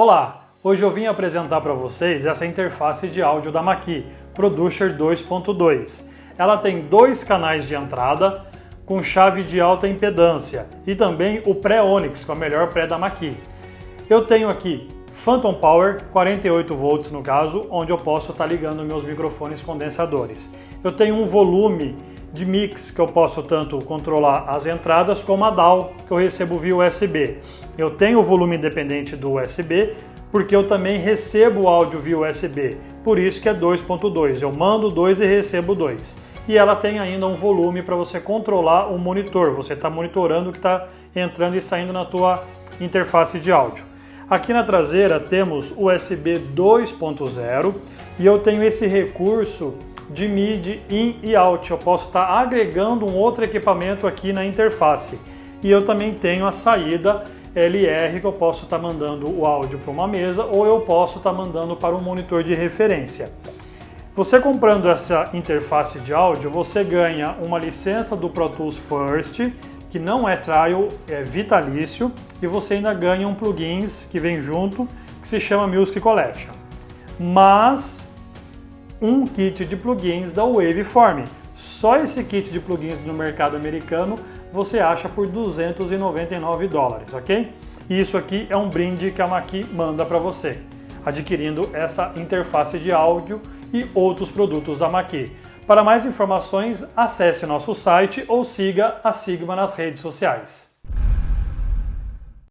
Olá, hoje eu vim apresentar para vocês essa interface de áudio da Maqui, Producer 2.2. Ela tem dois canais de entrada com chave de alta impedância e também o pré-Onyx, que é o melhor pré da Maqui. Eu tenho aqui Phantom Power, 48 volts no caso, onde eu posso estar tá ligando meus microfones condensadores. Eu tenho um volume de mix que eu posso tanto controlar as entradas como a DAW que eu recebo via USB. Eu tenho o volume independente do USB porque eu também recebo o áudio via USB, por isso que é 2.2, eu mando 2 e recebo 2. E ela tem ainda um volume para você controlar o monitor, você está monitorando o que está entrando e saindo na tua interface de áudio. Aqui na traseira temos USB 2.0 e eu tenho esse recurso de MIDI in e out. Eu posso estar agregando um outro equipamento aqui na interface. E eu também tenho a saída LR que eu posso estar mandando o áudio para uma mesa ou eu posso estar mandando para um monitor de referência. Você comprando essa interface de áudio, você ganha uma licença do Pro Tools First, que não é trial, é vitalício, e você ainda ganha um plugins que vem junto, que se chama Music Collection. Mas um kit de plugins da Waveform. Só esse kit de plugins no mercado americano você acha por 299 dólares, ok? E isso aqui é um brinde que a Maqui manda para você, adquirindo essa interface de áudio e outros produtos da Maqui. Para mais informações, acesse nosso site ou siga a Sigma nas redes sociais.